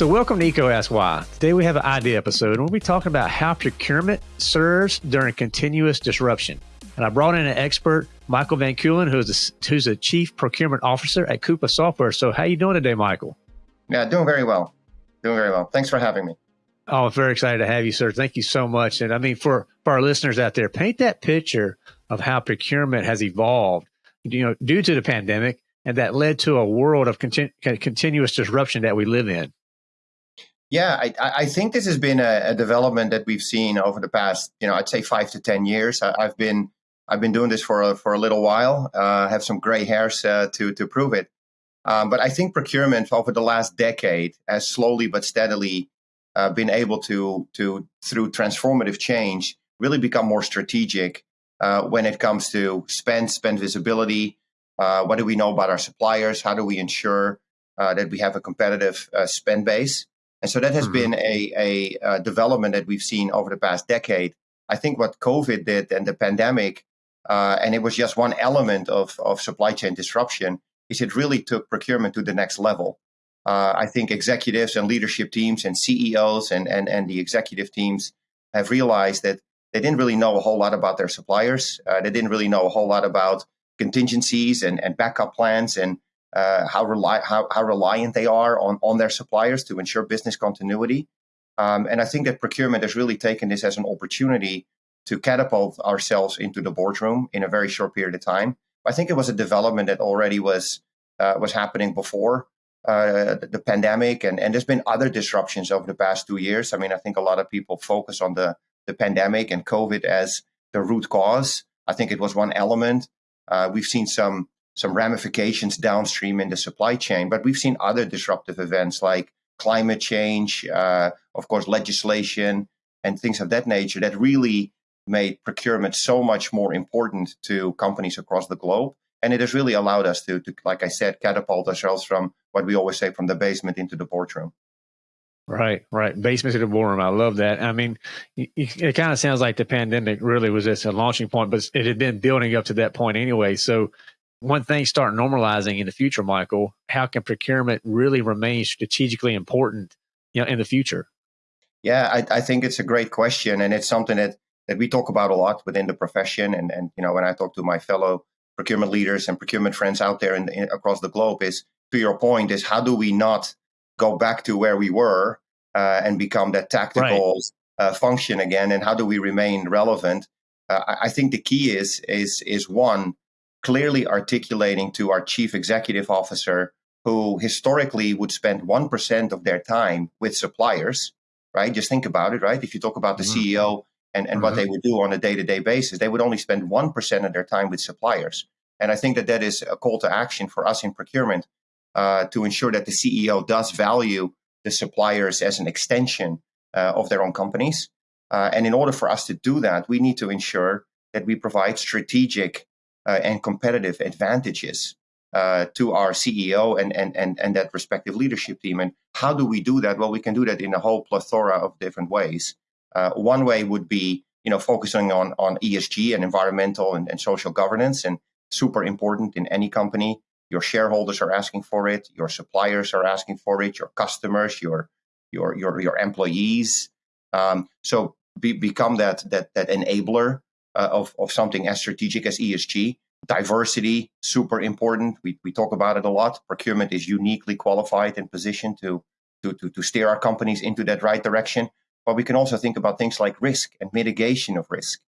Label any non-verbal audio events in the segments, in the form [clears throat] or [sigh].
So, welcome to EECO Ask Why. Today we have an idea episode, and we'll be talking about how procurement serves during continuous disruption. And I brought in an expert, Michael Van Keulen, who's a, who's a chief procurement officer at Coupa Software. So, how you doing today, Michael? Yeah, doing very well. Doing very well. Thanks for having me. Oh, I'm very excited to have you, sir. Thank you so much. And I mean, for, for our listeners out there, paint that picture of how procurement has evolved, you know, due to the pandemic, and that led to a world of continu- continuous disruption that we live in. Yeah, I, I think this has been a, a, development that we've seen over the past, you know, I'd say five to ten years. I, have been I've been doing this for a, for a little while. Uh, have some gray hairs uh, to to prove it. Um, but I think procurement over the last decade has slowly but steadily uh, been able to to through transformative change really become more strategic uh, when it comes to spend spend visibility. Uh, what do we know about our suppliers? How do we ensure uh, that we have a competitive spend base? And so that has mm-hmm. been a, a, a, development that we've seen over the past decade. I think what COVID did and the pandemic, uh, and it was just one element of, of supply chain disruption, is it really took procurement to the next level. Uh, I think executives and leadership teams and CEOs and, and, and the executive teams have realized that they didn't really know a whole lot about their suppliers. Uh, they didn't really know a whole lot about contingencies and, and backup plans and uh, how, rely, how, how reliant they are on, on their suppliers to ensure business continuity. Um, and I think that procurement has really taken this as an opportunity to catapult ourselves into the boardroom in a very short period of time. I think it was a development that already was uh, was happening before uh, the, pandemic, and, and there's been other disruptions over the past two years. I mean, I think a lot of people focus on the the pandemic and COVID as the root cause. I think it was one element. Uh, we've seen some some ramifications downstream in the supply chain. But we've seen other disruptive events like climate change, uh, of course, legislation, and things of that nature that really made procurement so much more important to companies across the globe. And it has really allowed us to, to, like I said, catapult ourselves from what we always say from the basement into the boardroom. Right, right. Basement to the boardroom. I love that. I mean, it kind of sounds like the pandemic really was just a launching point, but it had been building up to that point anyway. So when things start normalizing in the future, Michael, how can procurement really remain strategically important you know, in the future? Yeah, I, I think it's a great question, and it's something that that we talk about a lot within the profession. And and you know, when I talk to my fellow procurement leaders and procurement friends out there in, across the globe, is to your point, is how do we not go back to where we were uh, and become that tactical right. uh, function again, and how do we remain relevant? Uh, I, think the key is is is one clearly articulating to our chief executive officer, who historically would spend 1% of their time with suppliers, right? Just think about it, right? If you talk about the mm-hmm. CEO and, and mm-hmm. what they would do on a day to day basis, they would only spend 1% of their time with suppliers. And I think that that is a call to action for us in procurement uh, to ensure that the CEO does value the suppliers as an extension uh, of their own companies. Uh, and in order for us to do that, we need to ensure that we provide strategic uh, and competitive advantages to our CEO and, and, and, and that respective leadership team. And how do we do that? Well, we can do that in a whole plethora of different ways. One way would be, you know, focusing on, on ESG and environmental and, and social governance, and super important in any company. Your shareholders are asking for it. Your suppliers are asking for it. Your customers, your your your your employees. Um, so be, become that that that enabler uh, of, of something as strategic as ESG. Diversity, super important. We, we talk about it a lot. Procurement is uniquely qualified and positioned to, to, to, to steer our companies into that right direction. But we can also think about things like risk and mitigation of risk.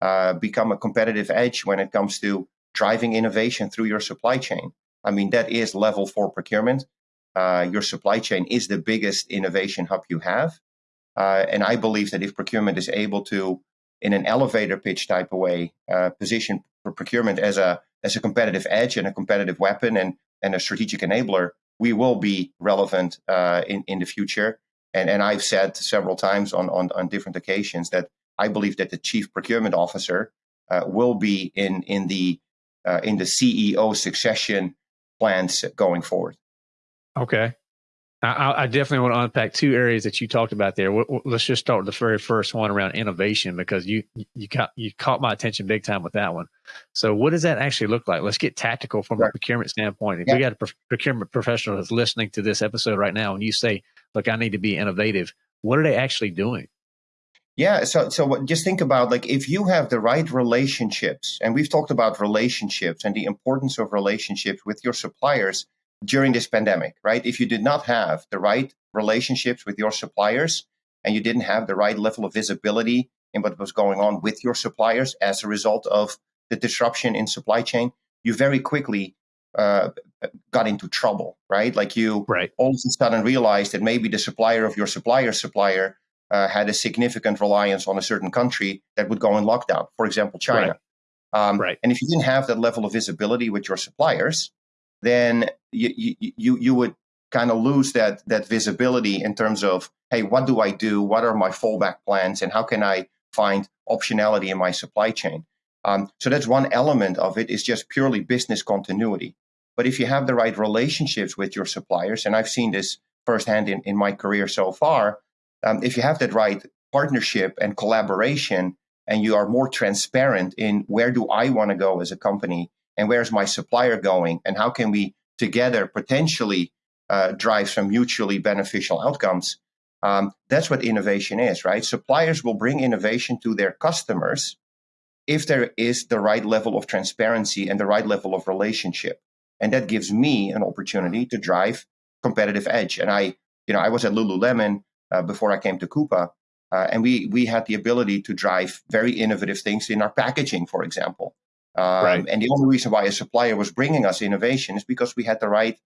Uh, become a competitive edge when it comes to driving innovation through your supply chain. I mean, that is level four procurement. Uh, your supply chain is the biggest innovation hub you have. Uh, and I believe that if procurement is able to in an elevator pitch type of way, uh, position procurement as a as a competitive edge and a competitive weapon and and a strategic enabler, we will be relevant uh, in in the future. And and I've said several times on on, on different occasions that I believe that the chief procurement officer uh, will be in in the uh, in the CEO succession plans going forward. Okay, I, I, definitely want to unpack two areas that you talked about there. Let's just start with the very first one around innovation because you you caught you caught my attention big time with that one. So, what does that actually look like? Let's get tactical from a procurement standpoint. If yeah. we got a procurement professional that's listening to this episode right now, and you say, "Look, I need to be innovative," what are they actually doing? Yeah, so so just think about like if you have the right relationships, and we've talked about relationships and the importance of relationships with your suppliers during this pandemic, right? If you did not have the right relationships with your suppliers and you didn't have the right level of visibility in what was going on with your suppliers as a result of the disruption in supply chain, you very quickly uh, got into trouble, right? Like you right. all of a sudden realized that maybe the supplier of your supplier's supplier uh, had a significant reliance on a certain country that would go in lockdown, for example, China. Right. Um, right. And if you didn't have that level of visibility with your suppliers, then you you you would kind of lose that that visibility in terms of hey, what do I do? What are my fallback plans, and how can I find optionality in my supply chain? Um, so that's one element of it is just purely business continuity. But if you have the right relationships with your suppliers, and I've seen this firsthand in, in my career so far, um, if you have that right partnership and collaboration, and you are more transparent in where do I want to go as a company and where's my supplier going and how can we together potentially uh, drive some mutually beneficial outcomes um, that's what innovation is right? Suppliers will bring innovation to their customers if there is the right level of transparency and the right level of relationship. And that gives me an opportunity to drive competitive edge. And i you know i was at lululemon before i came to coupa uh, and we we had the ability to drive very innovative things in our packaging for example um, right. And the only reason why a supplier was bringing us innovation is because we had the right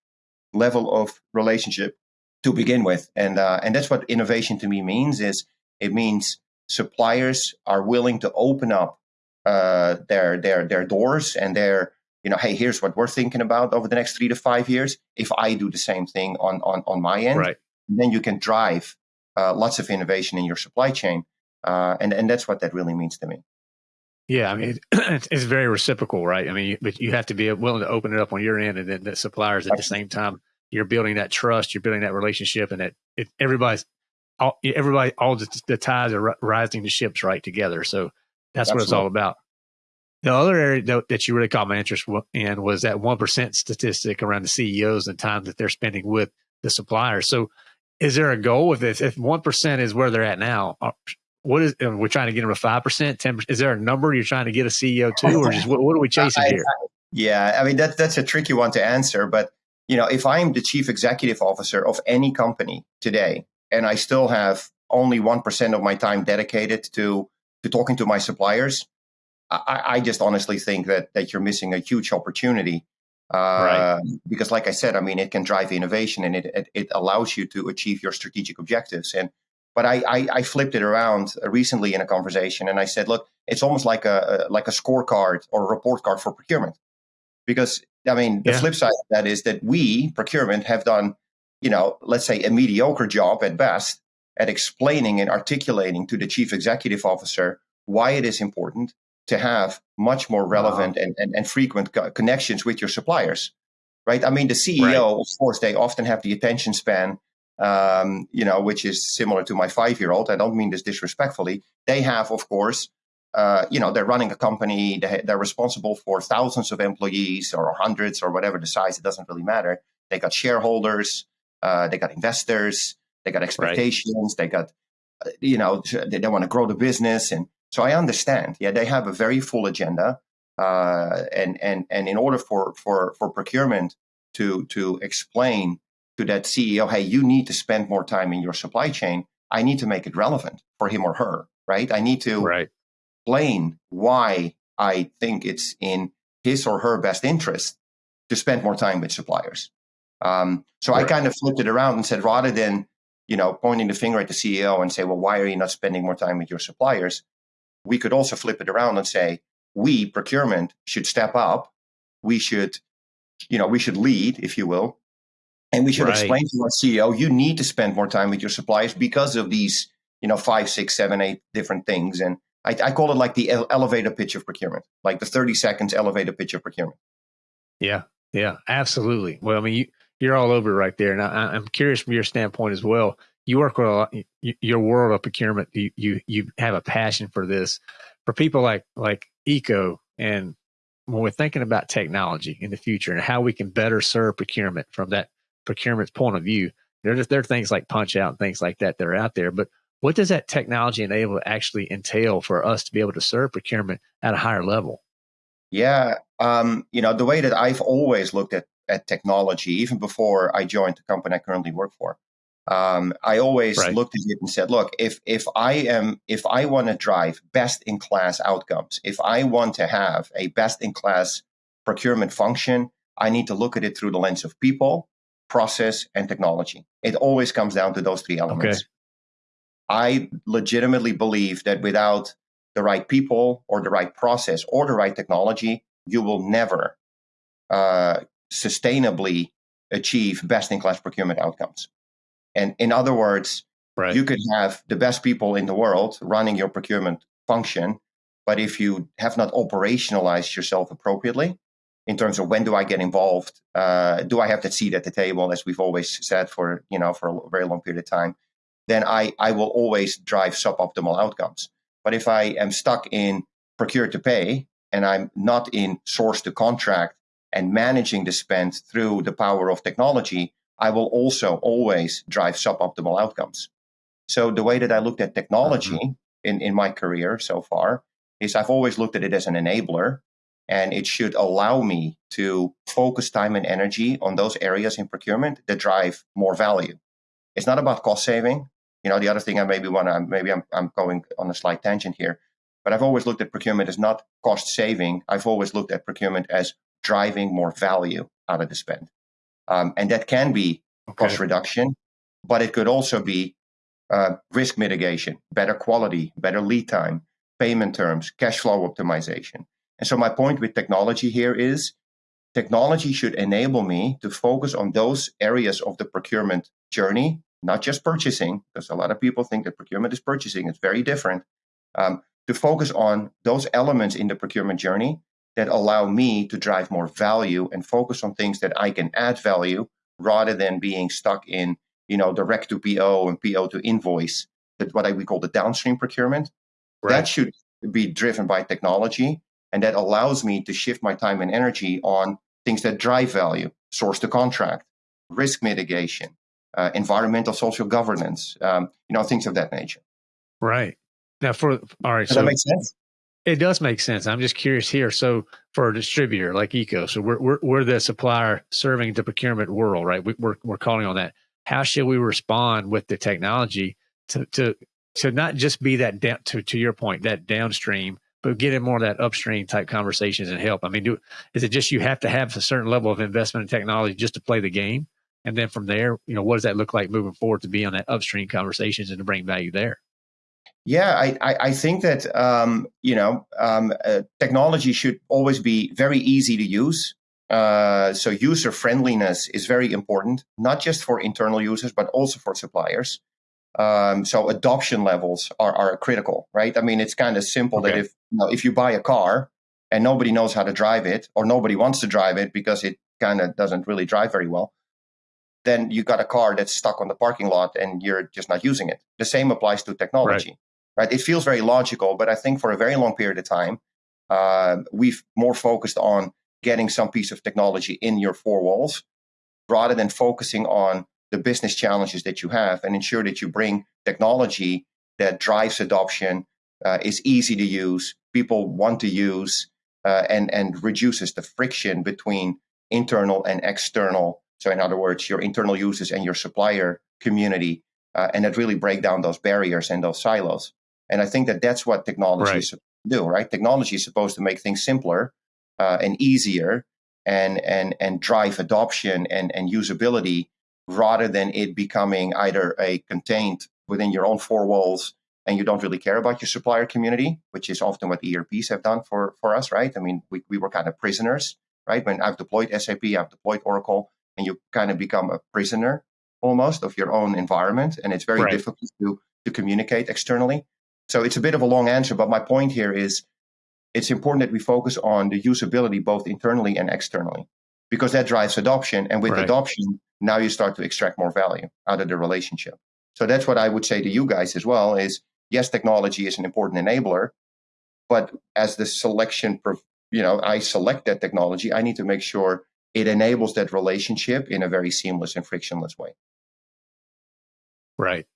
level of relationship to begin with. And uh, and that's what innovation to me means is it means suppliers are willing to open up uh, their their their doors and their you know hey here's what we're thinking about over the next three to five years if I do the same thing on on on my end right. then you can drive uh, lots of innovation in your supply chain uh, and and that's what that really means to me. Yeah, I mean, [clears throat] it's, it's very reciprocal, right? I mean, but you have to be willing to open it up on your end, and then the suppliers at the same time, you're building that trust, you're building that relationship, and that it, everybody's all, everybody, all the, the ties are rising the ships right together. So that's Absolutely. what it's all about. The other area that, that you really caught my interest in was that one percent statistic around the CEOs and time that they're spending with the suppliers. So, is there a goal with this? If one percent is where they're at now, uh, what is we're trying to get them to five percent, ten percent? Is there a number you're trying to get a CEO to, oh, or just what, what are we chasing here? I, yeah, I mean that's that's a tricky one to answer, but you know, if I'm the chief executive officer of any company today, and I still have only one percent of my time dedicated to to talking to my suppliers, I, I just honestly think that that you're missing a huge opportunity. Uh, right. Because, like I said, I mean, it can drive innovation and it, it, it allows you to achieve your strategic objectives. And but I, I, I, flipped it around recently in a conversation, and I said, "Look, it's almost like a, a like a scorecard or a report card for procurement." Because I mean, the yeah. flip side of that is that we procurement have done, you know, let's say a mediocre job at best at explaining and articulating to the chief executive officer why it is important to have much more relevant wow. and, and, and, frequent co- connections with your suppliers right i mean the ceo right. of course they often have the attention span um, you know, which is similar to my five year old. I don't mean this disrespectfully. They have, of course, uh, you know, they're running a company, they, they're responsible for thousands of employees or hundreds or whatever the size, it doesn't really matter. They got shareholders, uh, they got investors, they got expectations, right. they got, uh, you know, they, they want to grow the business. And so I understand. Yeah, they have a very full agenda. Uh, and, and, and in order for, for, for procurement to, to explain to that CEO, hey, you need to spend more time in your supply chain. I need to make it relevant for him or her, right? I need to right. explain why I think it's in his or her best interest to spend more time with suppliers. Um, so right. I kind of flipped it around and said, rather than you know pointing the finger at the CEO and say, well, why are you not spending more time with your suppliers? We could also flip it around and say, we procurement should step up. We should, you know, we should lead, if you will, and we should right. explain to our CEO, you need to spend more time with your suppliers because of these, you know, five, six, seven, eight different things. And I, I call it like the elevator pitch of procurement, like the 30 seconds elevator pitch of procurement. Yeah. Yeah, absolutely. Well, I mean, you, you're all over right there. And I, am curious from your standpoint as well. You work with a lot, your world of procurement. You, you you have a passion for this. For people like like EECO, and when we're thinking about technology in the future and how we can better serve procurement from that procurement's point of view, there are, there are things like punch out and things like that that are out there. But what does that technology enable actually entail for us to be able to serve procurement at a higher level? Yeah, um, you know the way that I've always looked at at technology, even before I joined the company I currently work for, um, I always right. looked at it and said, "Look, if if I am if I want to drive best in class outcomes, if I want to have a best in class procurement function, I need to look at it through the lens of people, process, and technology. It always comes down to those three elements. Okay. I legitimately believe that without the right people or the right process or the right technology, you will never uh, sustainably achieve best in class procurement outcomes. And in other words, right. you could have the best people in the world running your procurement function, but if you have not operationalized yourself appropriately, in terms of when do I get involved? Uh, do I have that seat at the table, as we've always said for you know for a very long period of time? Then I I will always drive suboptimal outcomes. But if I am stuck in procure to pay and I'm not in source to contract and managing the spend through the power of technology, I will also always drive suboptimal outcomes. So the way that I looked at technology mm-hmm. in, in my career so far is I've always looked at it as an enabler and it should allow me to focus time and energy on those areas in procurement that drive more value. It's not about cost saving. You know, the other thing I maybe want to, maybe I'm, I'm going on a slight tangent here, but I've always looked at procurement as not cost saving. I've always looked at procurement as driving more value out of the spend. Um, and that can be okay. cost reduction, but it could also be uh, risk mitigation, better quality, better lead time, payment terms, cash flow optimization. And so, my point with technology here is technology should enable me to focus on those areas of the procurement journey, not just purchasing, because a lot of people think that procurement is purchasing. It's very different. Um, to focus on those elements in the procurement journey that allow me to drive more value and focus on things that I can add value rather than being stuck in, you know, direct to PO and PO to invoice, that what I, we call the downstream procurement. Right. That should be driven by technology. And that allows me to shift my time and energy on things that drive value, source to contract, risk mitigation, uh, environmental social governance, um, you know, things of that nature. Right. Now, for all right, Does so that make sense? It does make sense. I'm just curious here. So for a distributor like EECO, so we're we're, we're the supplier serving the procurement world, right? We, we're we're calling on that. How should we respond with the technology to to to not just be that down to to your point that downstream, but get in more of that upstream type conversations and help. I mean, do is it just you have to have a certain level of investment in technology just to play the game, and then from there, you know, what does that look like moving forward to be on that upstream conversations and to bring value there? Yeah, I, I, I think that um, you know um, uh, technology should always be very easy to use. Uh, so user friendliness is very important, not just for internal users but also for suppliers. Um, so adoption levels are, are critical, right? I mean, it's kind of simple okay. that if you know, if you buy a car and nobody knows how to drive it or nobody wants to drive it because it kind of doesn't really drive very well, then you got a car that's stuck on the parking lot and you're just not using it. The same applies to technology. Right right? It feels very logical, but I think for a very long period of time, uh, we've more focused on getting some piece of technology in your four walls rather than focusing on the business challenges that you have and ensure that you bring technology that drives adoption, uh, is easy to use, people want to use, uh, and, and reduces the friction between internal and external. So, in other words, your internal users and your supplier community, uh, and that really break down those barriers and those silos. And I think that that's what technology right. is supposed to do, right? Technology is supposed to make things simpler uh, and easier and, and, and drive adoption and, and usability rather than it becoming either a contained within your own four walls and you don't really care about your supplier community, which is often what ERPs have done for, for us, right? I mean, we, we were kind of prisoners, right? When I've deployed SAP, I've deployed Oracle, and you kind of become a prisoner almost of your own environment. And it's very right. difficult to, to communicate externally. So it's a bit of a long answer, but my point here is it's important that we focus on the usability both internally and externally because that drives adoption. And with right. adoption, now you start to extract more value out of the relationship. So that's what I would say to you guys as well is yes, technology is an important enabler, but as the selection, you know, I select that technology, I need to make sure it enables that relationship in a very seamless and frictionless way. Right.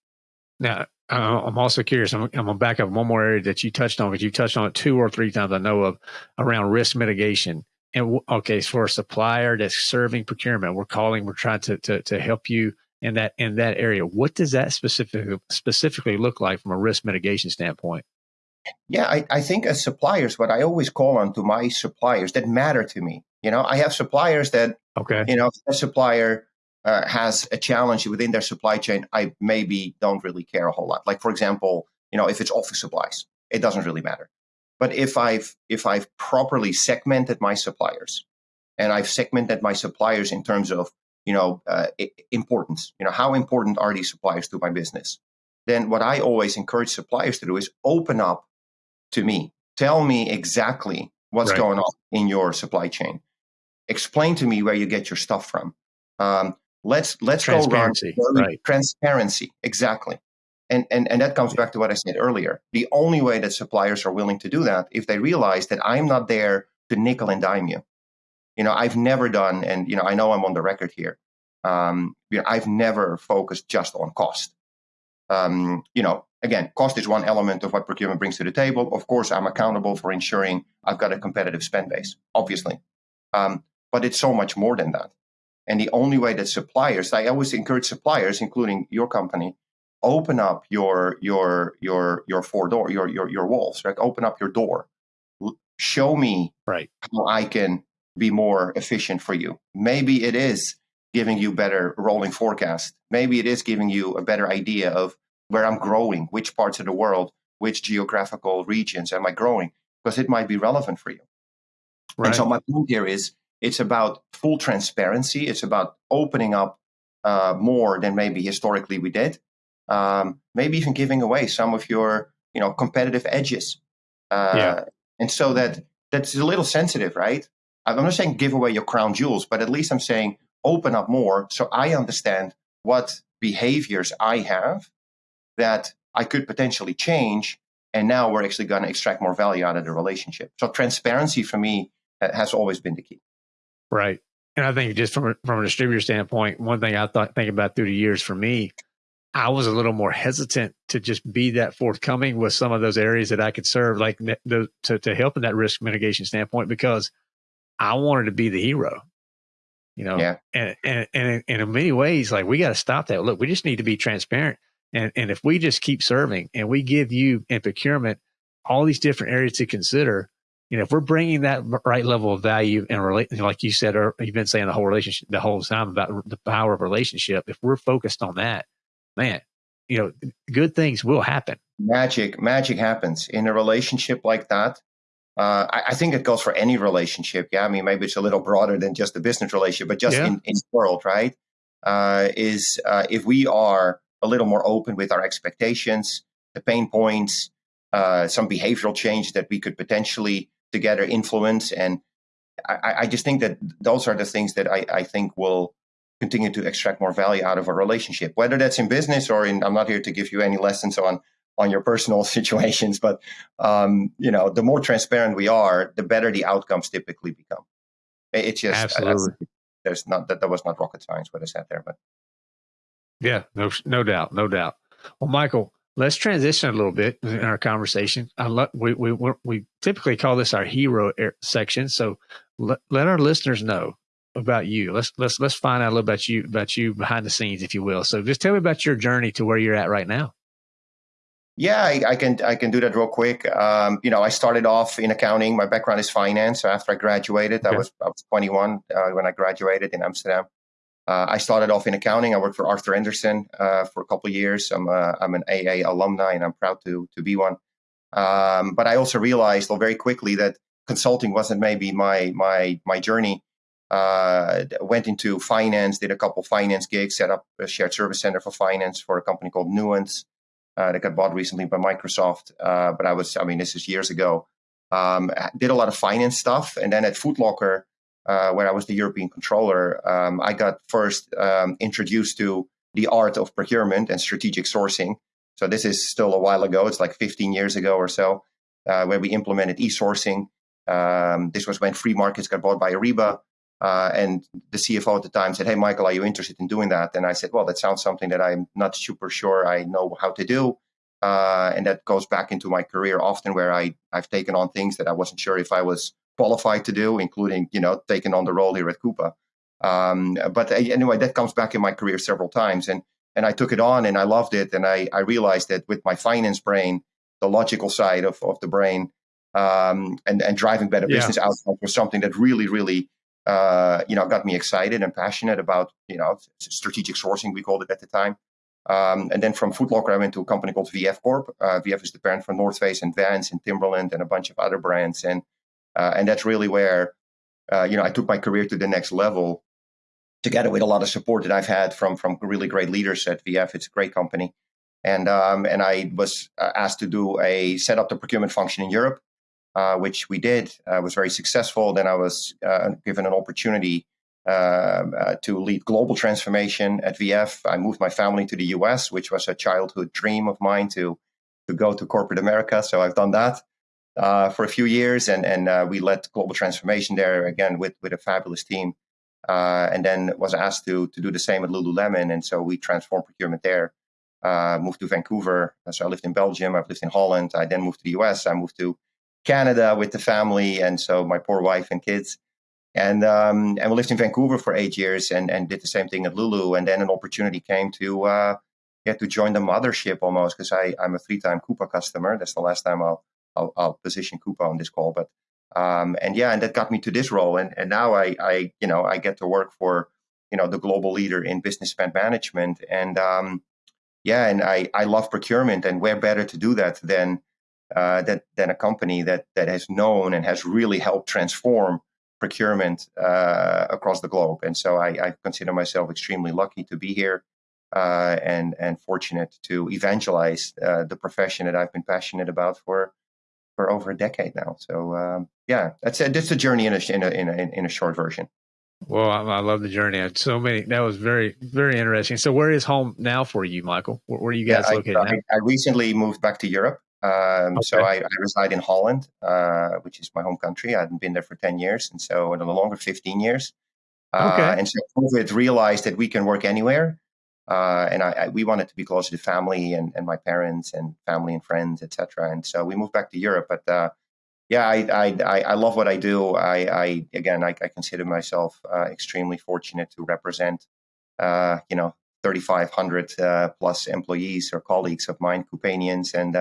Now, uh, I'm also curious. I'm, I'm going to back up one more area that you touched on because you touched on it two or three times I know of around risk mitigation. And okay, so for a supplier that's serving procurement, we're calling, we're trying to, to, to help you in that in that area. What does that specifically specifically look like from a risk mitigation standpoint? Yeah, I, I think as suppliers, what I always call on to my suppliers that matter to me. You know, I have suppliers that okay, you know, a supplier uh, has a challenge within their supply chain, I maybe don't really care a whole lot. Like for example, you know, if it's office supplies, it doesn't really matter. But if I've if I've properly segmented my suppliers, and I've segmented my suppliers in terms of you know uh, importance, you know, how important are these suppliers to my business? Then what I always encourage suppliers to do is open up to me. Tell me exactly what's right. going on in your supply chain. Explain to me where you get your stuff from. Um, Let's let's go run right. transparency exactly. And, and, and that comes back to what I said earlier. The only way that suppliers are willing to do that if they realize that I'm not there to nickel and dime you. You know, I've never done, and you know, I know I'm on the record here. Um, you know, I've never focused just on cost. Um, you know, again, cost is one element of what procurement brings to the table. Of course, I'm accountable for ensuring I've got a competitive spend base, obviously. Um, but it's so much more than that. And the only way that suppliers, I always encourage suppliers, including your company, open up your your your your four door your your your walls, right? Open up your door. Show me right how I can be more efficient for you. Maybe it is giving you better rolling forecast. Maybe it is giving you a better idea of where I'm growing, which parts of the world, which geographical regions am I growing, because it might be relevant for you. Right. And so my point here is it's about full transparency. It's about opening up uh, more than maybe historically we did. Um, maybe even giving away some of your, you know, competitive edges. Uh, yeah. And so that that's a little sensitive, right? I'm not saying give away your crown jewels, but at least I'm saying open up more so I understand what behaviors I have that I could potentially change. And now we're actually going to extract more value out of the relationship. So transparency for me has always been the key. Right. And I think just from a, from a distributor standpoint, one thing I thought think about through the years for me, I was a little more hesitant to just be that forthcoming with some of those areas that I could serve, like the, to to help in that risk mitigation standpoint, because I wanted to be the hero. You know, yeah. and, and and and in many ways, like we got to stop that. Look, we just need to be transparent, and and if we just keep serving and we give you in procurement all these different areas to consider, you know, if we're bringing that right level of value and relate, like you said, or you've been saying the whole relationship, the whole time about the power of relationship, if we're focused on that, man, you know, good things will happen. Magic, magic happens in a relationship like that. Uh, I, I, think it goes for any relationship. Yeah, I mean, maybe it's a little broader than just the business relationship, but just yeah. in, in the world, right? Uh, is uh, if we are a little more open with our expectations, the pain points, uh, some behavioral change that we could potentially together influence. And I, I just think that those are the things that I, I think will continue to extract more value out of a relationship, whether that's in business or in, I'm not here to give you any lessons on, on your personal [laughs] situations, but, um, you know, the more transparent we are, the better the outcomes typically become. It's just, absolutely. there's not, that, that was not rocket science what I said there, but. Yeah, no, no doubt, no doubt. Well, Michael, Let's transition a little bit in our conversation. Lo- we, we, we typically call this our hero section. So let, let our listeners know about you. Let's let's let's find out a little about you about you behind the scenes, if you will. So just tell me about your journey to where you're at right now. Yeah, I, I can I can do that real quick. Um, you know, I started off in accounting. My background is finance. So after I graduated, okay. I was I was 21 uh, when I graduated in Amsterdam. Uh, I started off in accounting. I worked for Arthur Andersen uh, for a couple years. I'm, a, I'm an AA alumni, and I'm proud to to be one. Um, but I also realized well, very quickly that consulting wasn't maybe my my my journey. Uh, went into finance, did a couple finance gigs, set up a shared service center for finance for a company called Nuance uh, that got bought recently by Microsoft. Uh, but I was, I mean, this is years ago. Um, did a lot of finance stuff, and then at Foot Locker uh, where I was the European controller, um, I got first um, introduced to the art of procurement and strategic sourcing. So this is still a while ago. It's like 15 years ago or so, uh, where we implemented e-sourcing. Um, this was when FreeMarkets got bought by Ariba. Uh, and the CFO at the time said, Hey, Michael, are you interested in doing that? And I said, Well, that sounds something that I'm not super sure I know how to do. Uh, and that goes back into my career often where I, I've taken on things that I wasn't sure if I was qualified to do, including, you know, taking on the role here at Coupa. Um, but anyway, that comes back in my career several times. And, and I took it on and I loved it. And I, I realized that with my finance brain, the logical side of, of the brain, um, and, and driving better yeah. business outcomes was something that really, really, uh, you know, got me excited and passionate about, you know, strategic sourcing, we called it at the time. Um, and then from Foot Locker, I went to a company called VF Corp. Uh, VF is the parent for North Face and Vans and Timberland and a bunch of other brands. And uh, and that's really where uh, you know I took my career to the next level, together with a lot of support that I've had from from really great leaders at VF. It's a great company, and um, and I was uh, asked to do a set up the procurement function in Europe, uh, which we did. Uh, was very successful. Then I was given an opportunity um, uh, to lead global transformation at VF. I moved my family to the US, which was a childhood dream of mine to to go to corporate America. So I've done that uh, for a few years, and and uh, we led global transformation there again with with a fabulous team. Uh, and then was asked to to do the same at Lululemon, and so we transformed procurement there. Uh, moved to Vancouver, so I lived in Belgium. I've lived in Holland. I then moved to the US. I moved to Canada with the family, and so my poor wife and kids and um, and we lived in Vancouver for eight years and and did the same thing at Lulu. And then an opportunity came to uh, yeah to join the mothership almost because I I'm a three time Coupa customer. That's the last time I'll I'll, I'll position Coupa on this call, but. Um, and yeah, and that got me to this role, and and now I, I, you know, I get to work for, you know, the global leader in business spend management, and um, yeah, and I, I love procurement, and where better to do that than, uh, that than a company that that has known and has really helped transform procurement uh, across the globe. And so I, I, consider myself extremely lucky to be here uh, and and fortunate to evangelize uh, the profession that I've been passionate about for for over a decade now. So um, yeah, that's a, that's a journey in a, in a in a in a short version. Well, I, I love the journey. I so many. That was very very interesting. So where is home now for you, Michael? Where, where are you guys yeah, located? I, I, recently moved back to Europe. Um, okay. So I, I, reside in Holland, uh, which is my home country. I hadn't been there for 10 years, and so no longer 15 years. Uh, okay. And so COVID realized that we can work anywhere. Uh, and I, I, we wanted to be closer to family and, and my parents and family and friends, etc. And so we moved back to Europe. But uh, yeah, I, I, I love what I do. I, I again, I, I consider myself uh, extremely fortunate to represent, uh, you know, 3,500 plus employees or colleagues of mine, Coupanians, and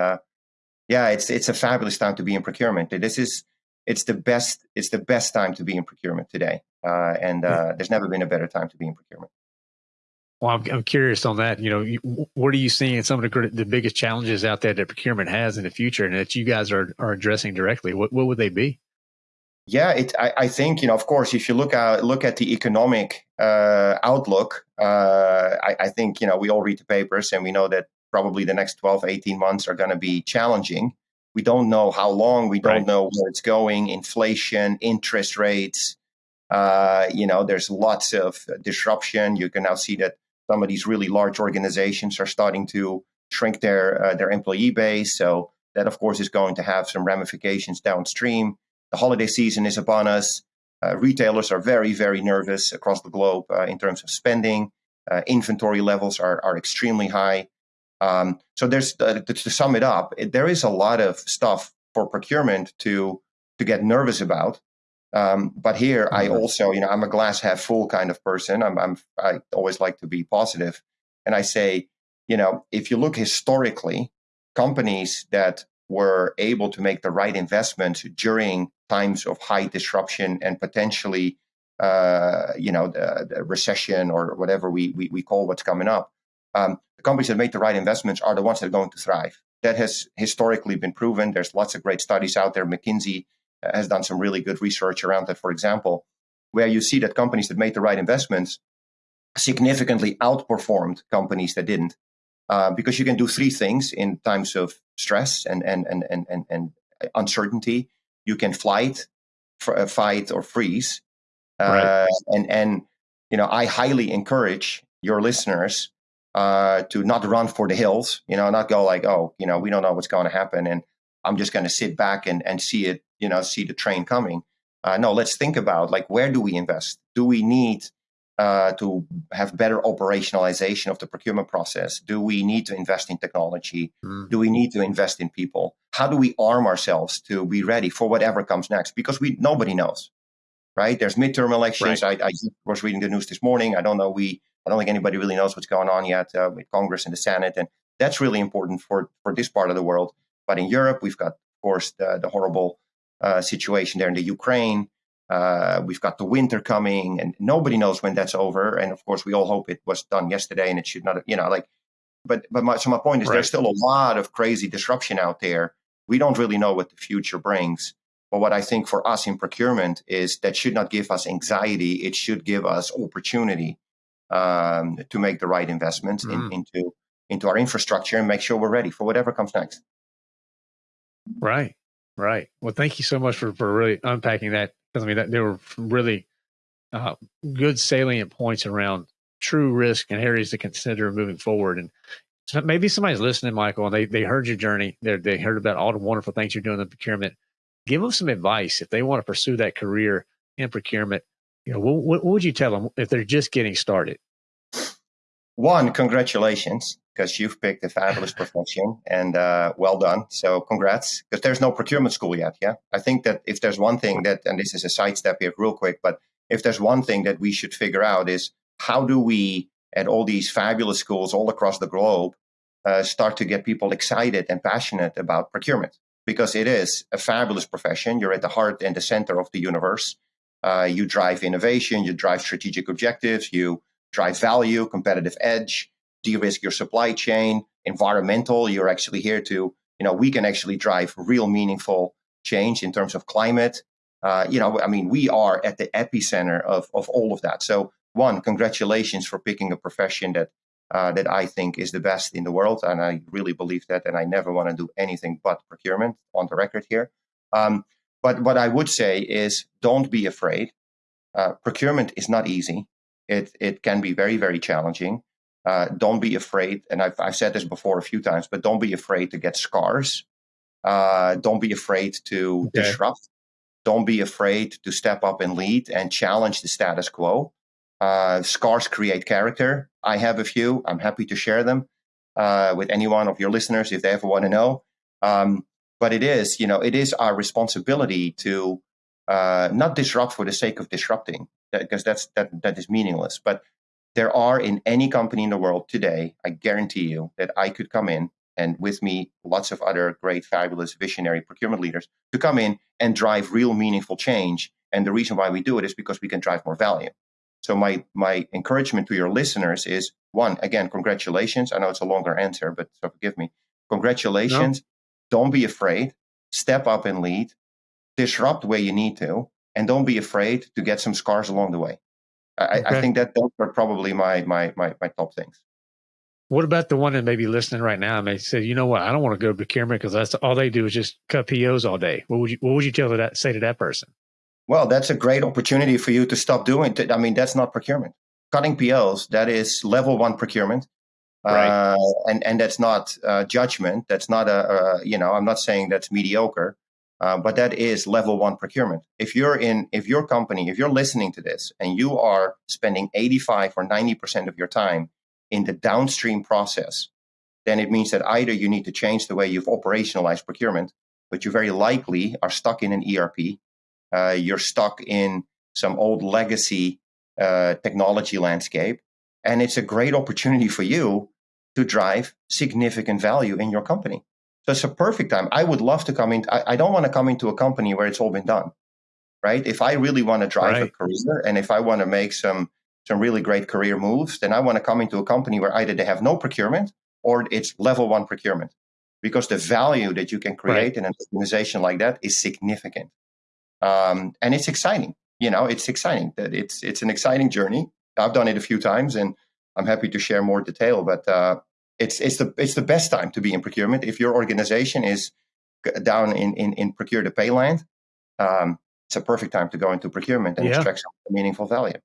yeah, it's it's a fabulous time to be in procurement. This is it's the best it's the best time to be in procurement today, uh, and uh, there's never been a better time to be in procurement. Well, I'm, I'm curious on that. You know, what are you seeing some of the the biggest challenges out there that procurement has in the future, and that you guys are are addressing directly? What what would they be? Yeah, it, I, I, think you know. Of course, if you look at look at the economic uh, outlook, uh, I, I, think you know we all read the papers and we know that probably the next 12, 18 months are going to be challenging. We don't know how long, we don't right. know where it's going, inflation, interest rates. Uh, you know, there's lots of disruption. You can now see that some of these really large organizations are starting to shrink their uh, their employee base. So that, of course, is going to have some ramifications downstream. The holiday season is upon us. Uh, retailers are very, very nervous across the globe uh, in terms of spending. Uh, inventory levels are, are extremely high. Um, so there's uh, to sum it up, it, there is a lot of stuff for procurement to to get nervous about. Um, but here, mm-hmm. I also, you know, I'm a glass half full kind of person. I'm, I'm I always like to be positive, and I say, you know, if you look historically, companies that were able to make the right investments during times of high disruption and potentially, uh, you know, the, the recession or whatever we, we, we call what's coming up, um, the companies that make the right investments are the ones that are going to thrive. That has historically been proven. There's lots of great studies out there. McKinsey has done some really good research around that, for example, where you see that companies that made the right investments significantly outperformed companies that didn't. Uh, because you can do three things in times of stress and, and, and, and, and, and uncertainty. You can flight, f- uh, fight, or freeze. right. and and you know I highly encourage your listeners uh, to not run for the hills, you know, not go like, oh, you know, we don't know what's going to happen, and I'm just going to sit back and and see it, you know, see the train coming. Uh, no, let's think about like where do we invest? Do we need uh, to have better operationalization of the procurement process? Do we need to invest in technology? Mm. Do we need to invest in people? How do we arm ourselves to be ready for whatever comes next? Because we nobody knows, right? There's midterm elections. Right. I, I, was reading the news this morning. I don't know. We I don't think anybody really knows what's going on yet uh, with Congress and the Senate, and that's really important for for this part of the world. But in Europe, we've got, of course, the, the horrible uh, situation there in the Ukraine. Uh, we've got the winter coming, and nobody knows when that's over. And of course, we all hope it was done yesterday, and it should not, you know, like. But but my, so my point is, right. there's still a lot of crazy disruption out there. We don't really know what the future brings. But what I think for us in procurement is that should not give us anxiety. It should give us opportunity um, to make the right investments mm. in, into into our infrastructure and make sure we're ready for whatever comes next. Right, right. Well, thank you so much for for really unpacking that. Because I mean, that there were really uh, good salient points around true risk and areas to consider moving forward. And so maybe somebody's listening, Michael, and they they heard your journey. They they heard about all the wonderful things you're doing in procurement. Give them some advice if they want to pursue that career in procurement you know, what, what would you tell them if they're just getting started? One, congratulations, because you've picked a fabulous profession and uh, well done. So, congrats, because there's no procurement school yet. Yeah. I think that if there's one thing that, and this is a sidestep here, real quick, but if there's one thing that we should figure out is how do we, at all these fabulous schools all across the globe, uh, start to get people excited and passionate about procurement? Because it is a fabulous profession. You're at the heart and the center of the universe. Uh, you drive innovation, you drive strategic objectives, you drive value, competitive edge, de-risk your supply chain, environmental. You're actually here to, you know, we can actually drive real meaningful change in terms of climate. Uh, you know, I mean, we are at the epicenter of, of all of that. So, one, congratulations for picking a profession that uh, that I think is the best in the world, and I really believe that. And I never want to do anything but procurement on the record here. Um, but what I would say is don't be afraid. Uh, procurement is not easy. It, it can be very, very challenging. Uh, don't be afraid. And I've, I've said this before a few times, but don't be afraid to get scars. Uh, don't be afraid to okay. disrupt. Don't be afraid to step up and lead and challenge the status quo. Uh, scars create character. I have a few. I'm happy to share them uh, with any one of your listeners if they ever want to know. Um, but it is, you know, it is our responsibility to uh, not disrupt for the sake of disrupting, because that's that that is meaningless. But there are in any company in the world today, I guarantee you that I could come in and with me lots of other great, fabulous, visionary procurement leaders to come in and drive real meaningful change. And the reason why we do it is because we can drive more value. So my my encouragement to your listeners is one, again, congratulations. I know it's a longer answer, but so forgive me. Congratulations. No. Don't be afraid. Step up and lead. Disrupt where you need to, and don't be afraid to get some scars along the way. I, okay. I think that those are probably my, my my my top things. What about the one that may be listening right now and they say, you know what, I don't want to go to procurement because that's all they do is just cut POs all day. What would you what would you tell that say to that person? Well, that's a great opportunity for you to stop doing. I mean, that's not procurement. Cutting POs, that is level one procurement. Right. Uh, and and that's not uh, judgment. That's not a, a, you know I'm not saying that's mediocre, uh, but that is level one procurement. If you're in if your company if you're listening to this and you are spending 85 or 90 percent of your time in the downstream process, then it means that either you need to change the way you've operationalized procurement, but you very likely are stuck in an ERP. Uh, you're stuck in some old legacy uh, technology landscape, and it's a great opportunity for you to drive significant value in your company. So it's a perfect time. I would love to come in. I, I don't want to come into a company where it's all been done, right? If I really want to drive right. a career and if I want to make some some really great career moves, then I want to come into a company where either they have no procurement or it's level one procurement, because the value that you can create right. in an organization like that is significant, um, and it's exciting. You know, it's exciting. That it's it's an exciting journey. I've done it a few times, and I'm happy to share more detail, but uh, it's it's the it's the best time to be in procurement if your organization is down in in, in procure to pay land. Um, it's a perfect time to go into procurement and yeah. extract some meaningful value.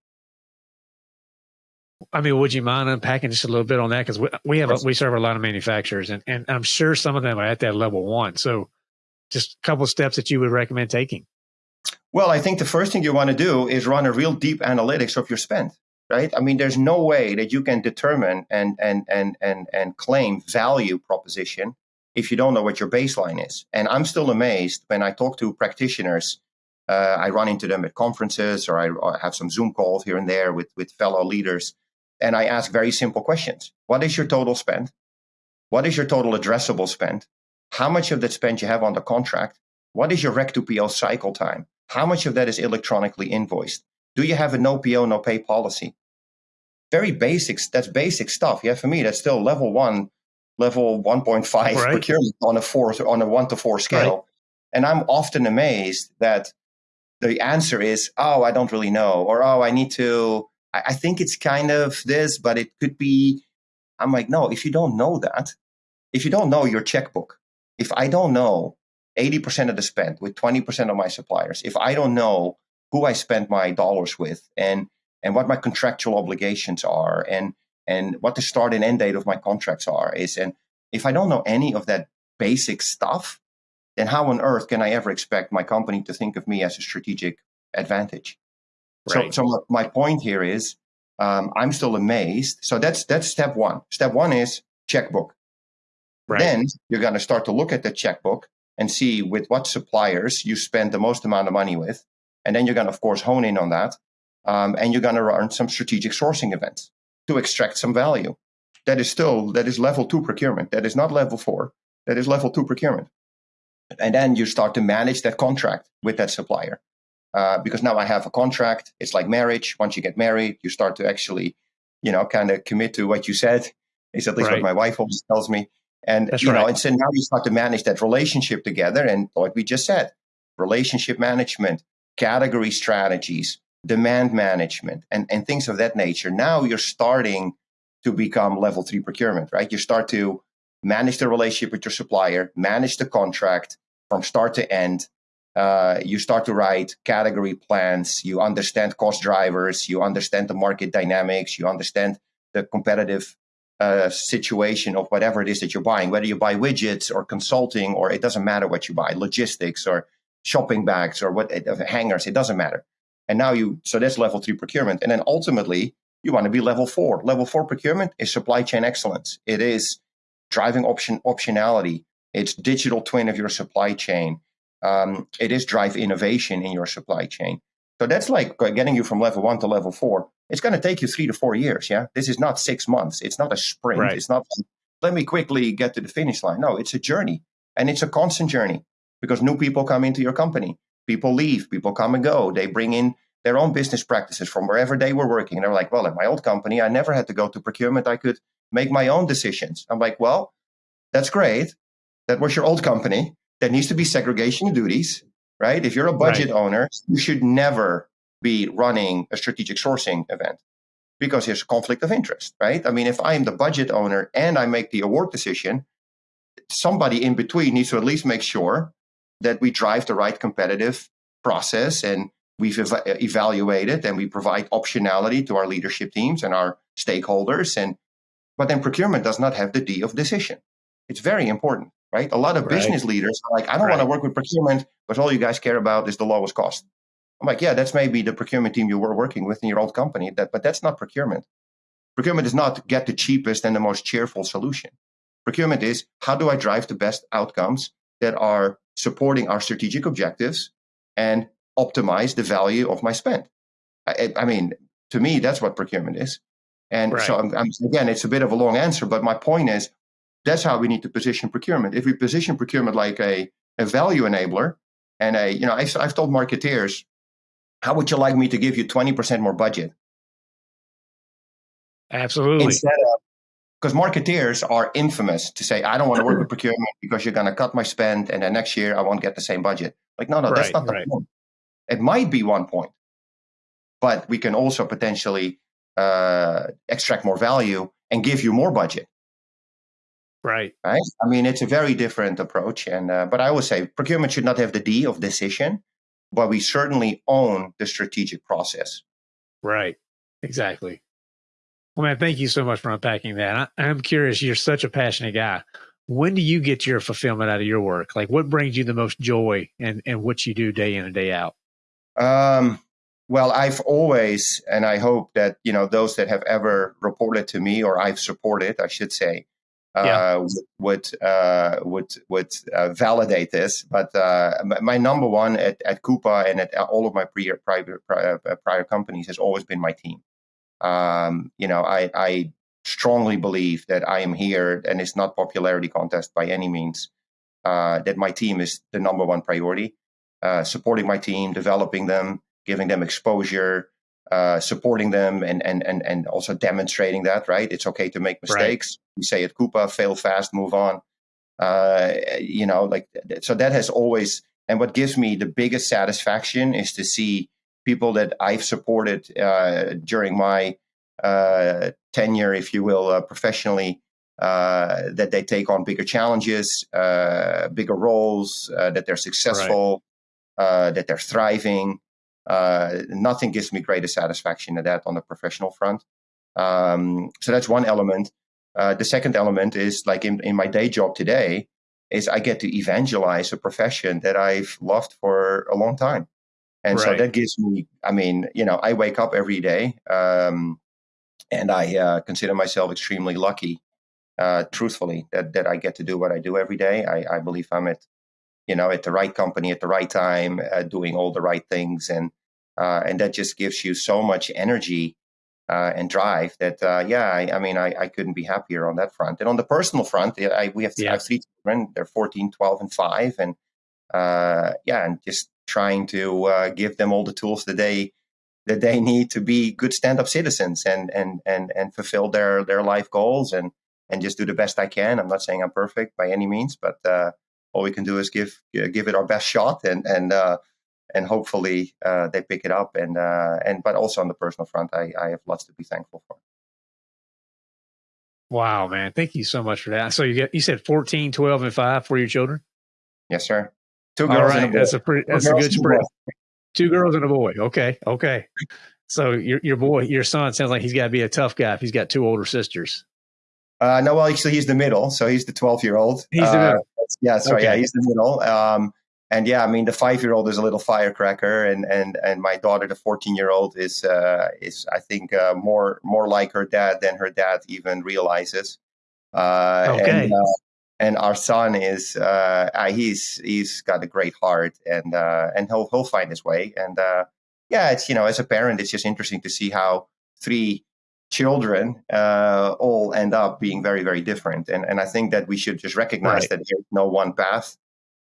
I mean, would you mind unpacking just a little bit on that? Because we, we have a, we serve a lot of manufacturers, and, and I'm sure some of them are at that level one. So, just a couple of steps that you would recommend taking. Well, I think the first thing you want to do is run a real deep analytics of your spend, right? I mean, there's no way that you can determine and and and and and claim value proposition if you don't know what your baseline is. And I'm still amazed when I talk to practitioners. Uh, I run into them at conferences, or I, or have some Zoom calls here and there with with fellow leaders, and I ask very simple questions: What is your total spend? What is your total addressable spend? How much of that spend you have on the contract? What is your req to PO cycle time? How much of that is electronically invoiced? Do you have a no PO, no pay policy? Very basics. That's basic stuff. Yeah, for me, that's still level one, level 1.5 right. procurement on a four, on a one to four scale. Right. And I'm often amazed that the answer is, oh, I don't really know, or oh, I need to, I, I think it's kind of this, but it could be. I'm like, no, if you don't know that, if you don't know your checkbook, if I don't know 80% of the spend with 20% of my suppliers, if I don't know who I spend my dollars with and and what my contractual obligations are and and what the start and end date of my contracts are is and if I don't know any of that basic stuff, then how on earth can I ever expect my company to think of me as a strategic advantage? Right. So, so my point here is um, I'm still amazed. So that's that's step one. Step one is checkbook. Right. Then you're going to start to look at the checkbook and see with what suppliers you spend the most amount of money with. And then you're going to, of course, hone in on that. Um, and you're going to run some strategic sourcing events to extract some value. That is still, that is level two procurement. That is not level four. That is level two procurement. And then you start to manage that contract with that supplier. Uh, because now I have a contract. It's like marriage. Once you get married, you start to actually, you know, kind of commit to what you said. Is at least right. what my wife always tells me. And That's you right. know, and so now you start to manage that relationship together. And like we just said, relationship management, category strategies, demand management, and, and things of that nature. Now you're starting to become level three procurement, right? You start to manage the relationship with your supplier, manage the contract from start to end. Uh, you start to write category plans. You understand cost drivers. You understand the market dynamics. You understand the competitive uh, situation of whatever it is that you're buying, whether you buy widgets or consulting, or it doesn't matter what you buy, logistics or shopping bags or what uh, hangers, it doesn't matter. And now you, so that's level three procurement. And then ultimately, you want to be level four. Level four procurement is supply chain excellence. It is driving option optionality. It's digital twin of your supply chain. Um, it is drive innovation in your supply chain. So that's like getting you from level one to level four. It's going to take you three to four years. Yeah. This is not six months. It's not a sprint. Right. It's not, let me quickly get to the finish line. No, it's a journey and it's a constant journey because new people come into your company. People leave, people come and go. They bring in their own business practices from wherever they were working. And they're like, well, at my old company, I never had to go to procurement. I could make my own decisions. I'm like, well, that's great. That was your old company. There needs to be segregation of duties right? If you're a budget right. owner, you should never be running a strategic sourcing event because there's a conflict of interest, right? I mean, if I am the budget owner and I make the award decision, somebody in between needs to at least make sure that we drive the right competitive process and we've ev- uh, evaluated and we provide optionality to our leadership teams and our stakeholders and but then procurement does not have the D of decision. It's very important right? A lot of right. business leaders are like, I don't right. want to work with procurement, but all you guys care about is the lowest cost. I'm like, yeah, that's maybe the procurement team you were working with in your old company, that, but that's not procurement. Procurement is not get the cheapest and the most cheerful solution. Procurement is how do I drive the best outcomes that are supporting our strategic objectives and optimize the value of my spend. I, I mean, to me, that's what procurement is. And right. so, I'm, I'm, again, it's a bit of a long answer, but my point is that's how we need to position procurement. If we position procurement like a, a value enabler and a, you know, I've, I've told marketeers, how would you like me to give you 20% more budget? Absolutely. Instead of, because marketeers are infamous to say, I don't want to work with procurement because you're going to cut my spend and then next year I won't get the same budget. Like, no, no, that's not the right. point. It might be one point, but we can also potentially uh, extract more value and give you more budget. Right. Right. I mean, it's a very different approach. And, uh, but I would say procurement should not have the D of decision. but we certainly own the strategic process. Right. Exactly. Well, man, thank you so much for unpacking that. I, I'm curious. You're such a passionate guy. When do you get your fulfillment out of your work? Like, what brings you the most joy and and what you do day in and day out? Um, well, I've always, and I hope that you know those that have ever reported to me or I've supported, I should say, uh, would uh, would would uh, validate this. But uh, my number one at, at Coupa and at all of my prior private prior, uh, prior companies has always been my team. Um, you know, I, I strongly believe that I am here, and it's not popularity contest by any means. Uh, that my team is the number one priority. supporting my team, developing them, giving them exposure, uh, supporting them and, and and and also demonstrating that right it's okay to make mistakes right. we say at Coupa fail fast move on uh, you know like so that has always and what gives me the biggest satisfaction is to see people that I've supported uh, during my uh, tenure if you will uh, professionally uh, that they take on bigger challenges bigger roles that they're successful right. that they're thriving uh, nothing gives me greater satisfaction than that on the professional front. Um, so that's one element. Uh, the second element is like in, in my day job today, is I get to evangelize a profession that I've loved for a long time. And right. so that gives me, I mean, you know, I wake up every day um, and I uh, consider myself extremely lucky, uh, truthfully, that, that I get to do what I do every day. I, I believe I'm at, you know, at the right company at the right time, uh, doing all the right things. And uh, and that just gives you so much energy uh, and drive that uh, yeah I, I mean I, I, couldn't be happier on that front and on the personal front I, we have, yeah. I have three children they're 14 12 and 5 and uh, yeah and just trying to uh, give them all the tools that they that they need to be good stand-up citizens and and and and fulfill their their life goals and and just do the best I can I'm not saying I'm perfect by any means but uh, all we can do is give give it our best shot and and and hopefully uh, they pick it up. And uh, and but also on the personal front, I, I have lots to be thankful for. Wow, man. Thank you so much for that. So you get you said 14, 12, and 5 for your children? Yes, sir. Two girls All right. and a boy. That's a pretty that's a good spread. Two girls and a boy. Okay. Okay. So your your boy, your son sounds like he's got to be a tough guy if he's got two older sisters. Uh, no, well, actually, he's the middle, so he's the twelve-year-old. He's the middle. Uh, yeah, sorry, okay. yeah, he's the middle. Um, and yeah, I mean the five year old is a little firecracker, and and and my daughter, the fourteen year old, is uh, is I think uh, more more like her dad than her dad even realizes. Uh, okay. And, uh, and our son is uh, he's he's got a great heart, and uh, and he'll he'll find his way. And yeah, it's you know as a parent, it's just interesting to see how three children all end up being very very different. And and I think that we should just recognize right. that there's no one path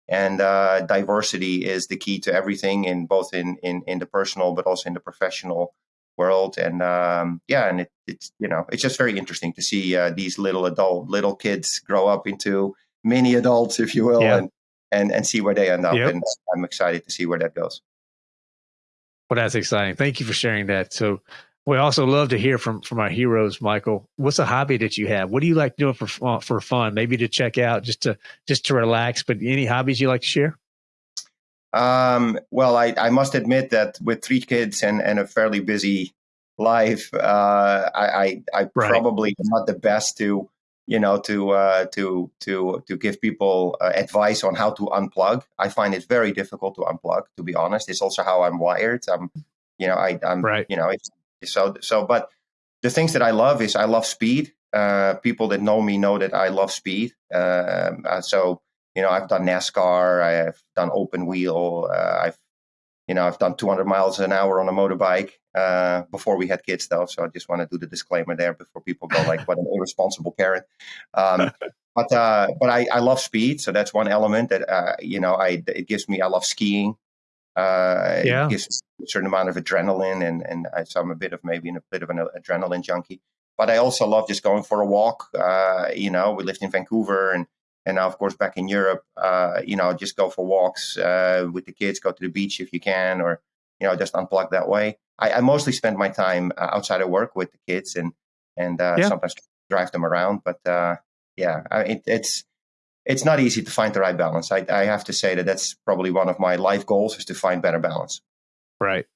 and uh, diversity is the key to everything in both in, in in the personal but also in the professional world and um, yeah and it, it's you know it's just very interesting to see uh, these little adult little kids grow up into mini adults [laughs] if you will yeah. and, and and see where they end up yep. and i'm excited to see where that goes well that's exciting thank you for sharing that so we also love to hear from from our heroes, Michael. What's a hobby that you have? What do you like doing for for fun? Maybe to check out, just to just to relax. But any hobbies you like to share? Um, well, I, I must admit that with three kids and, and a fairly busy life, uh, I I, I right. probably am not the best to you know to uh, to to to give people uh, advice on how to unplug. I find it very difficult to unplug. To be honest, it's also how I'm wired. I'm you know I, I'm right. you know it's so so, but the things that I love is I love speed. Uh, people that know me know that I love speed. Um, uh, so you know, I've done NASCAR, I've done open wheel, uh, I've you know, I've done 200 miles an hour on a motorbike uh, before we had kids, though. So I just want to do the disclaimer there before people go like, "What an [laughs] irresponsible parent." Um, but uh, but I, I love speed, so that's one element that uh, you know I it gives me. I love skiing. Uh, yeah. It gives a certain amount of adrenaline, and and I, so I'm a bit of maybe a bit of an adrenaline junkie. But I also love just going for a walk. Uh, you know, we lived in Vancouver, and and now of course back in Europe. Uh, you know, just go for walks uh, with the kids. Go to the beach if you can, or you know, just unplug that way. I, I mostly spend my time uh, outside of work with the kids, and and uh, yeah. sometimes drive them around. But yeah, I, it, it's it's not easy to find the right balance. I, I have to say that that's probably one of my life goals is to find better balance. Right.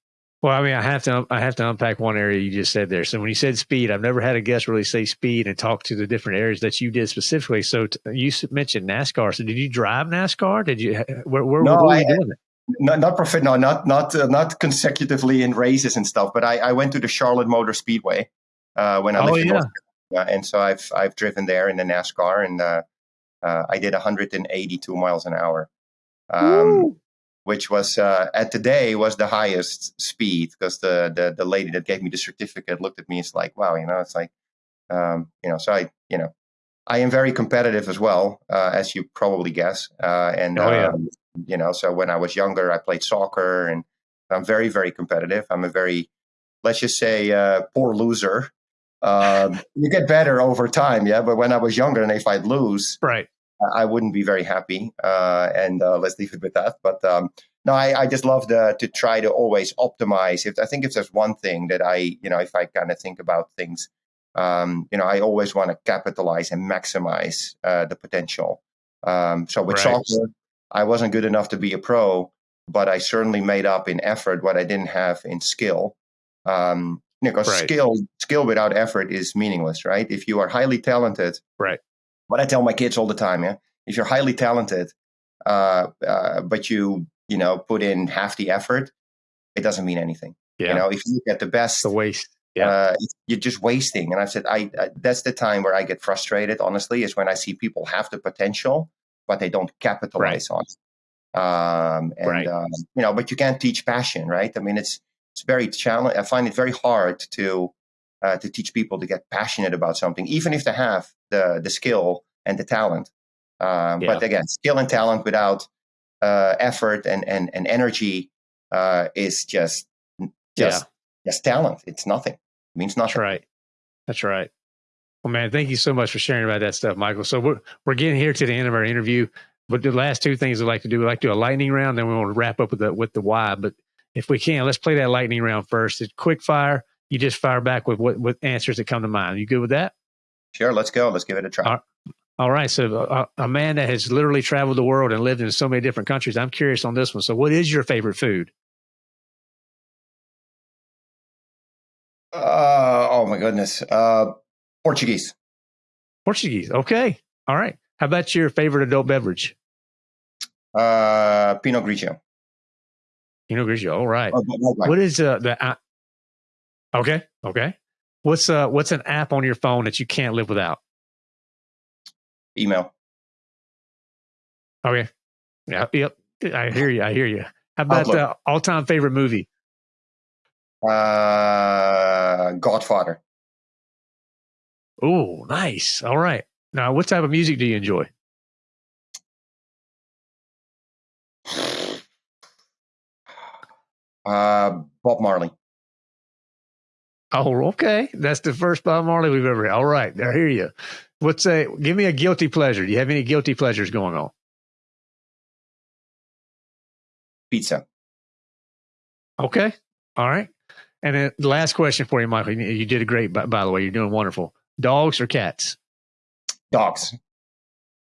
Well, I mean, I have to I have to unpack one area you just said there. So when you said speed, I've never had a guest really say speed and talk to the different areas that you did specifically. So t- you mentioned NASCAR. So did you drive NASCAR? Did you? Where, where, no, where were I, you doing it? Not not profi- no, not not uh, not consecutively in races and stuff. But I, I went to the Charlotte Motor Speedway uh, when I lived oh, in yeah. North Carolina, and so I've I've driven there in the NASCAR, and uh, uh, I did 182 miles an hour. Um, which was uh, at the day was the highest speed because the, the the lady that gave me the certificate looked at me. It's like, wow, you know, it's like, um, you know, so I, you know, I am very competitive as well, uh, as you probably guess. Uh, and oh, yeah. um, you know, so when I was younger, I played soccer, and I'm very very competitive. I'm a very, let's just say, uh, poor loser. Um, you get better over time, yeah. But when I was younger, and if I'd lose, right I wouldn't be very happy. Uh, and uh, let's leave it with that. But um, no, I, I, just love the, to try to always optimize. If I think if there's one thing that I, you know, if I kind of think about things, um, you know, I always want to capitalize and maximize uh, the potential. Um, so with right. soccer, I wasn't good enough to be a pro, but I certainly made up in effort what I didn't have in skill. Um, because right. skill skill without effort is meaningless, right? If you are highly talented, right what I tell my kids all the time, yeah, if you're highly talented, uh, uh, but you you know put in half the effort, it doesn't mean anything. Yeah. You know, if you get the best, the waste. Yeah. Uh, you're just wasting. And I've said, I, I that's the time where I get frustrated. Honestly, is when I see people have the potential, but they don't capitalize right. on it. Um, and right. um, you know, but you can't teach passion, right? I mean, it's it's very challenging. I find it very hard to uh, to teach people to get passionate about something, even if they have the the skill and the talent. Um, yeah. But again, skill and talent without uh, effort and and, and energy uh, is just just yeah. just talent. It's nothing. It means nothing. That's right. That's right. Well, man, thank you so much for sharing about that stuff, Michael. So we're we're getting here to the end of our interview. But the last two things I'd like to do, we like to do a lightning round, then we want to wrap up with the with the why. But if we can, let's play that lightning round first. It's quick fire. You just fire back with what with answers that come to mind. You good with that? Sure, let's go. Let's give it a try. All, all right. So, uh, a man that has literally traveled the world and lived in so many different countries, I'm curious on this one. So, what is your favorite food? Uh, oh, my goodness. Uh, Portuguese. Portuguese. Okay. All right. How about your favorite adult beverage? Uh, Pinot Grigio. Pinot Grigio. All right. Oh, what is uh, the. Uh, okay. Okay. What's uh what's an app on your phone that you can't live without? email. Okay. Yeah. Yep. I hear you. I hear you. How about the uh, all-time favorite movie? Uh, Godfather. Oh, nice. All right. Now, what type of music do you enjoy? Uh, Bob Marley. Oh, okay. That's the first Bob Marley we've ever. Had. All right, I hear you. What's a give me a guilty pleasure? Do you have any guilty pleasures going on? Pizza. Okay. All right. And then last question for you, Michael. You did a great, by, by the way. You're doing wonderful. Dogs or cats? Dogs.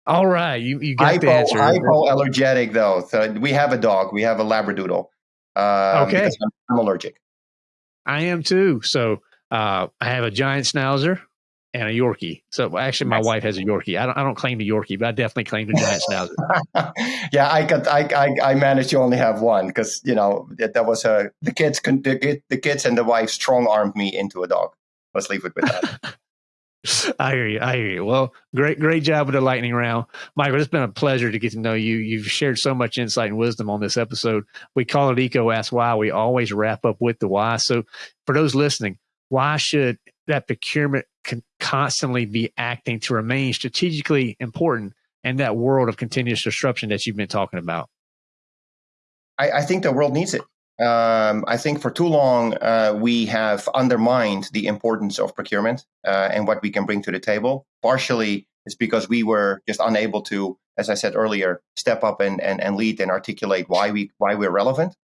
All right, you you got hypo, the answer. Hypoallergenic though. So we have a dog. We have a Labradoodle. Um, okay. I'm, I'm, allergic. I am too. So uh, I have a giant schnauzer and a Yorkie. So actually, my nice. wife has a Yorkie. I don't, I don't claim the Yorkie, but I definitely claim the giant schnauzer. [laughs] yeah, I got I, I, I managed to only have one because you know that, that was a the kids the, the kids and the wife strong armed me into a dog. Let's leave it with that. [laughs] [laughs] I hear you. I hear you. Well, great, great job with the lightning round, Michael. It's been a pleasure to get to know you. You've shared so much insight and wisdom on this episode. We call it EECO Ask Why. We always wrap up with the why. So, for those listening, why should that procurement can constantly be acting to remain strategically important in that world of continuous disruption that you've been talking about? I, I think the world needs it. Um, I think for too long uh, we have undermined the importance of procurement uh, and what we can bring to the table. Partially, it's because we were just unable to, as I said earlier, step up and, and, and lead and articulate why we why we're relevant.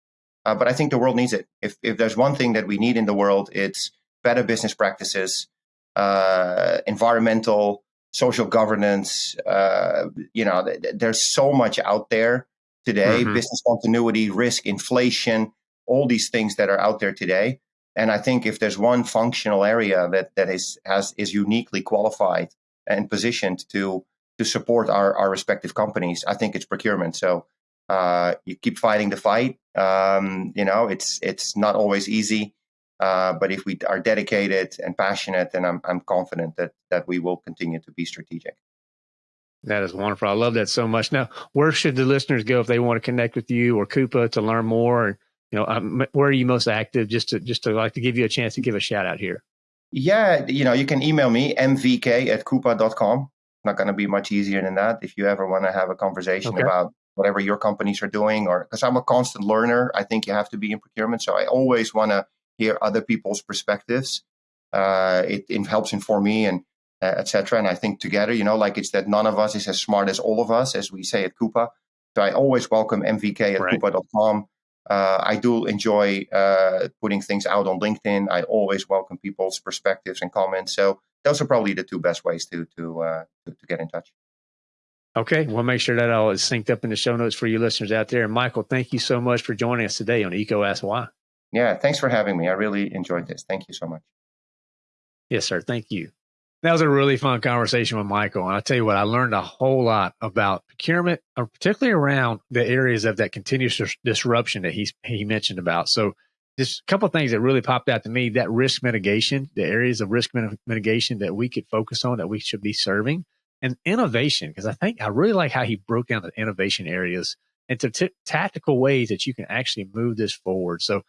Uh, but I think the world needs it. If if there's one thing that we need in the world, it's better business practices, uh, environmental, social governance. Uh, you know, th- there's so much out there today: mm-hmm. business continuity, risk, inflation, all these things that are out there today. And I think if there's one functional area that that is has is uniquely qualified and positioned to to support our our respective companies, I think it's procurement. So uh, you keep fighting the fight. Um, you know, it's it's not always easy, uh, but if we are dedicated and passionate, then I'm I'm confident that that we will continue to be strategic. That is wonderful. I love that so much. Now, where should the listeners go if they want to connect with you or Coupa to learn more? You know, um, where are you most active? Just to just to like to give you a chance to give a shout out here. Yeah, you know, you can email me mvk at coupa.com. Not going to be much easier than that. If you ever want to have a conversation okay. about whatever your companies are doing, or because I'm a constant learner, I think you have to be in procurement. So I always want to hear other people's perspectives. Uh, it, it, helps inform me and uh, etc. And I think together, you know, like it's that none of us is as smart as all of us, as we say at Coupa. So I always welcome MVK at right. coupa.com. Uh, I do enjoy uh, putting things out on LinkedIn. I always welcome people's perspectives and comments. So those are probably the two best ways to to, uh, to, to get in touch. Okay, we'll make sure that all is synced up in the show notes for you listeners out there. And Michael, thank you so much for joining us today on EECO Ask Why. Yeah, thanks for having me. I really enjoyed this. Thank you so much. Yes, sir. Thank you. That was a really fun conversation with Michael. And I tell you what, I learned a whole lot about procurement, uh, particularly around the areas of that continuous disruption that he's, he mentioned about. So just a couple things that really popped out to me, that risk mitigation, the areas of risk mitigation that we could focus on that we should be serving and innovation, because I think I really like how he broke down the innovation areas into t- tactical ways that you can actually move this forward. So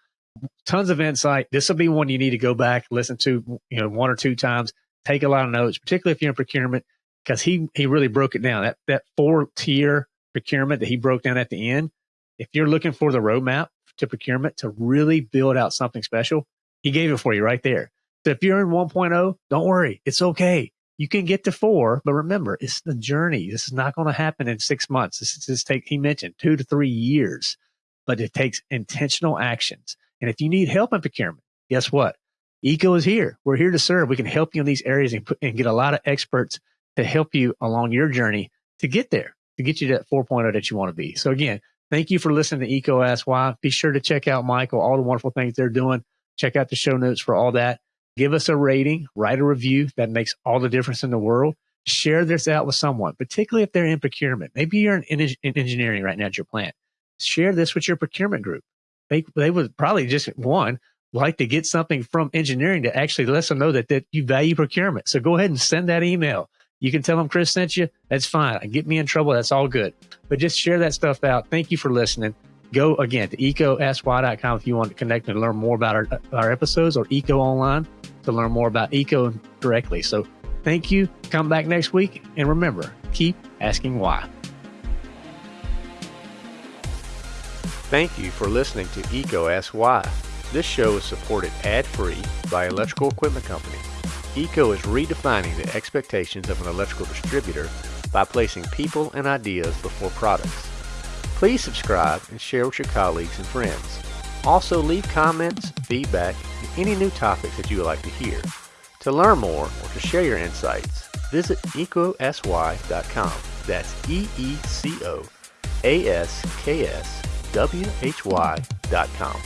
tons of insight. This will be one you need to go back, listen to, you know, one or two times, take a lot of notes, particularly if you're in procurement, because he, he really broke it down. That, that four tier procurement that he broke down at the end. If you're looking for the roadmap to procurement to really build out something special, he gave it for you right there. So if you're in 1.0, don't worry. It's okay you can get to four, but remember, it's the journey. This is not going to happen in six months. This is take, he mentioned two to three years, but it takes intentional actions. And if you need help in procurement, guess what? EECO is here. We're here to serve. We can help you in these areas and, put, and get a lot of experts to help you along your journey to get there, to get you to that 4.0 that you want to be. So again, thank you for listening to EECO Ask Why. Be sure to check out Michael, all the wonderful things they're doing. Check out the show notes for all that give us a rating, write a review. That makes all the difference in the world. Share this out with someone, particularly if they're in procurement. Maybe you're in, in engineering right now at your plant. Share this with your procurement group. They, they would probably just one like to get something from engineering to actually let them know that, that you value procurement. So go ahead and send that email. You can tell them Chris sent you. That's fine. Get me in trouble. That's all good. But just share that stuff out. Thank you for listening. Go again to eecoaskwhy.com if you want to connect and learn more about our, our episodes or EECO Online to learn more about EECO directly. So thank you. Come back next week. And remember, keep asking why. Thank you for listening to EECO Ask Why. This show is supported ad-free by Electrical Equipment Company. EECO is redefining the expectations of an electrical distributor by placing people and ideas before products. Please subscribe and share with your colleagues and friends. Also leave comments, feedback, and any new topics that you would like to hear. To learn more or to share your insights, visit eecoaskwhy.com. That's E-E-C-O-A-S-K-S-W-H-Y.com.